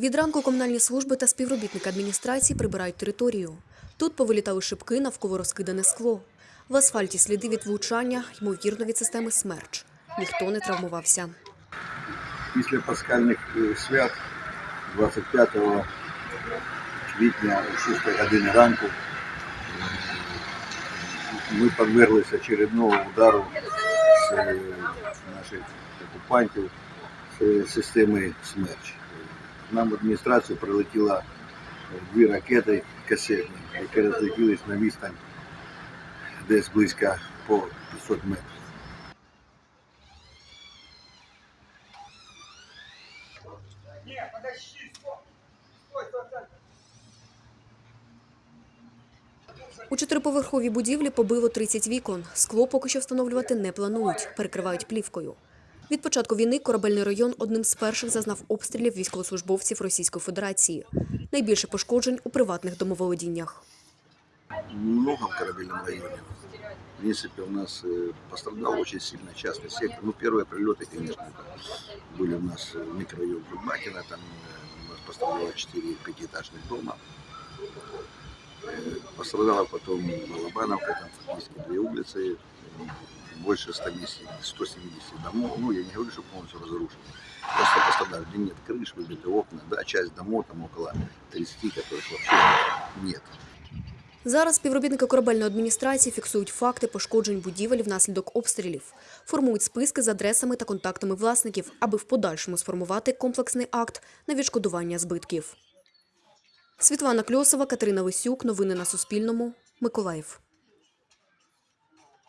Від ранку комунальні служби та співробітники адміністрації прибирають територію. Тут повилітали шибки, навколо розкидане скло. В асфальті сліди від влучання, ймовірно, від системи смерч. Ніхто не травмувався. після пасхальних е, свят 25 квітня о 6 години ранку е, ми подверглися очередного удару з е, наших окупантів з системи «Смерч». Нам в адміністрацію прилетіло е, дві ракети касетні, які розлетілись на відстань десь близько по 500 метрів. У чотириповерховій будівлі побило 30 вікон. Скло поки що встановлювати не планують, перекривають плівкою. Від початку війни корабельний район одним з перших зазнав обстрілів військовослужбовців Російської Федерації. Найбільше пошкоджень у приватних домоволодіннях. много в корабельном районе. В принципе, у нас э, пострадал очень сильно частный сектор. Ну, первые прилеты, конечно, это были у нас э, микрорайон Кульбакина, там э, у нас пострадало 4 пятиэтажных дома. Э, Пострадала потом Балабановка, там фактически две улицы, м, больше 110, 170 домов. Ну, я не говорю, что полностью разрушены. Просто пострадали, где нет крыш, выбиты окна, да, часть домов, там около 30, которых вообще нет. Зараз співробітники корабельної адміністрації фіксують факти пошкоджень будівель внаслідок обстрілів, формують списки з адресами та контактами власників, аби в подальшому сформувати комплексний акт на відшкодування збитків. Світлана Кльосова, Катерина Лисюк. Новини на Суспільному. Миколаїв.